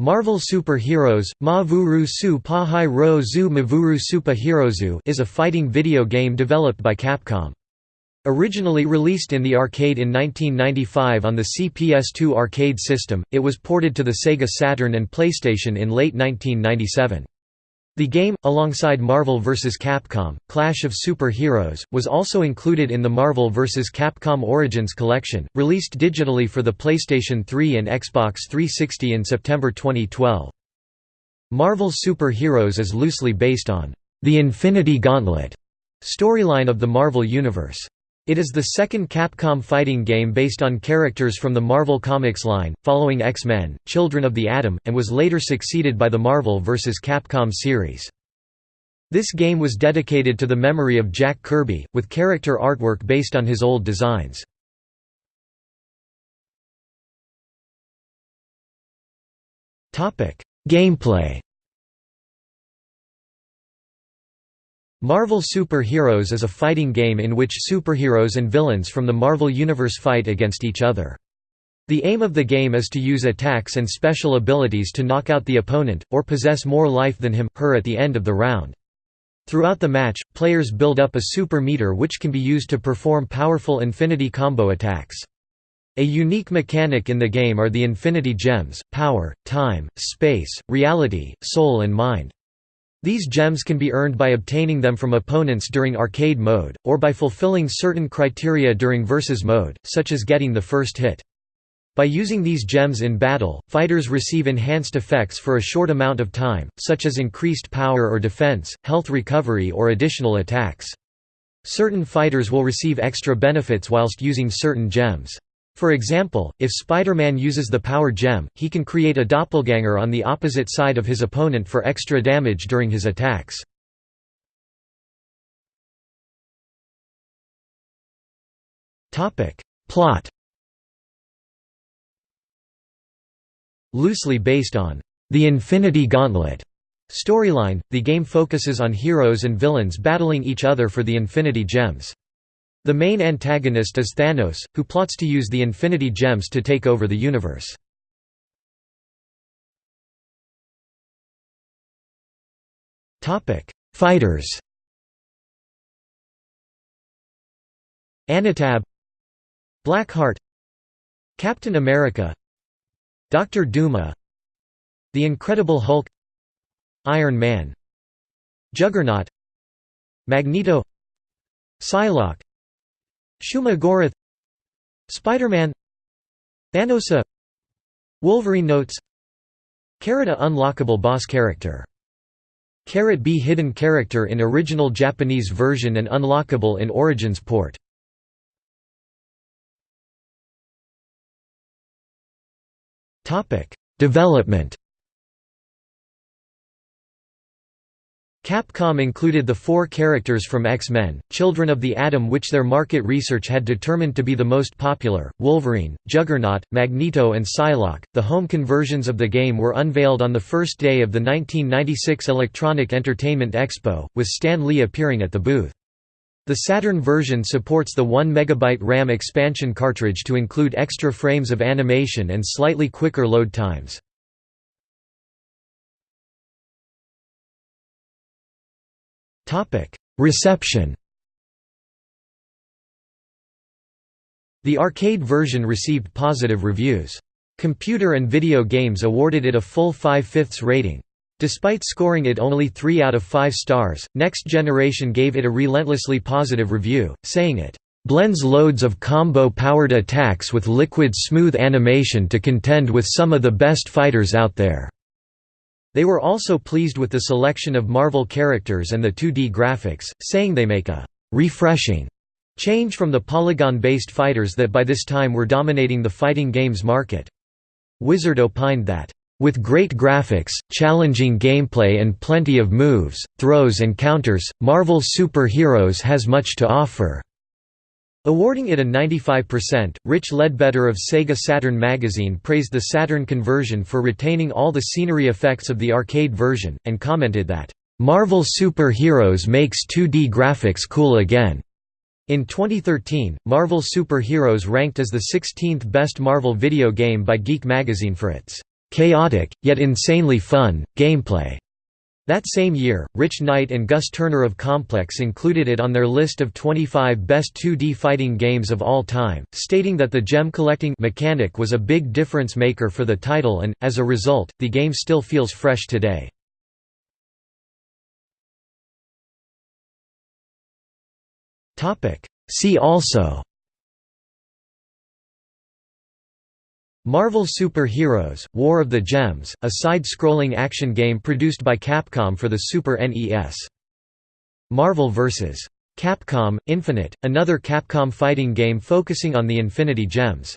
Marvel Super Heroes, Ma Vuru Su Pa Hai Ro Zu Mavuru Supa Herozu is a fighting video game developed by Capcom. Originally released in the arcade in 1995 on the CPS2 arcade system, it was ported to the Sega Saturn and PlayStation in late 1997. The game, alongside Marvel vs. Capcom, Clash of Super Heroes, was also included in the Marvel vs. Capcom Origins collection, released digitally for the PlayStation 3 and Xbox 360 in September 2012. Marvel Super Heroes is loosely based on the Infinity Gauntlet storyline of the Marvel Universe. It is the second Capcom fighting game based on characters from the Marvel Comics line, following X-Men, Children of the Atom, and was later succeeded by the Marvel vs. Capcom series. This game was dedicated to the memory of Jack Kirby, with character artwork based on his old designs. Gameplay Marvel Super Heroes is a fighting game in which superheroes and villains from the Marvel Universe fight against each other. The aim of the game is to use attacks and special abilities to knock out the opponent, or possess more life than him, her at the end of the round. Throughout the match, players build up a super meter which can be used to perform powerful infinity combo attacks. A unique mechanic in the game are the infinity gems, power, time, space, reality, soul and mind. These gems can be earned by obtaining them from opponents during arcade mode, or by fulfilling certain criteria during versus mode, such as getting the first hit. By using these gems in battle, fighters receive enhanced effects for a short amount of time, such as increased power or defense, health recovery or additional attacks. Certain fighters will receive extra benefits whilst using certain gems. For example, if Spider-Man uses the Power Gem, he can create a doppelganger on the opposite side of his opponent for extra damage during his attacks. Plot Loosely based on the Infinity Gauntlet storyline, the game focuses on heroes and villains battling each other for the Infinity Gems. The main antagonist is Thanos, who plots to use the Infinity Gems to take over the universe. Fighters Anatab Blackheart Captain America Dr. Duma The Incredible Hulk Iron Man Juggernaut Magneto Psylocke Shuma Gorath Spider-Man Thanosa Wolverine notes Carrot unlockable boss character. Carrot B hidden character in original Japanese version and unlockable in Origins port. Development Capcom included the four characters from X-Men, Children of the Atom which their market research had determined to be the most popular, Wolverine, Juggernaut, Magneto and Psylocke. The home conversions of the game were unveiled on the first day of the 1996 Electronic Entertainment Expo, with Stan Lee appearing at the booth. The Saturn version supports the 1 MB RAM expansion cartridge to include extra frames of animation and slightly quicker load times. Reception The arcade version received positive reviews. Computer and Video Games awarded it a full 5 fifths rating. Despite scoring it only 3 out of 5 stars, Next Generation gave it a relentlessly positive review, saying it blends loads of combo-powered attacks with liquid smooth animation to contend with some of the best fighters out there. They were also pleased with the selection of Marvel characters and the 2D graphics, saying they make a «refreshing» change from the polygon-based fighters that by this time were dominating the fighting games market. Wizard opined that with great graphics, challenging gameplay and plenty of moves, throws and counters, Marvel Super Heroes has much to offer. Awarding it a 95%, Rich Ledbetter of Sega Saturn magazine praised the Saturn conversion for retaining all the scenery effects of the arcade version, and commented that, "...Marvel Super Heroes makes 2D graphics cool again." In 2013, Marvel Super Heroes ranked as the 16th best Marvel video game by Geek magazine for its chaotic, yet insanely fun, gameplay. That same year, Rich Knight and Gus Turner of Complex included it on their list of 25 best 2D fighting games of all time, stating that the gem collecting mechanic was a big difference maker for the title and, as a result, the game still feels fresh today. See also Marvel Super Heroes, War of the Gems, a side-scrolling action game produced by Capcom for the Super NES. Marvel vs. Capcom – Infinite, another Capcom fighting game focusing on the Infinity Gems.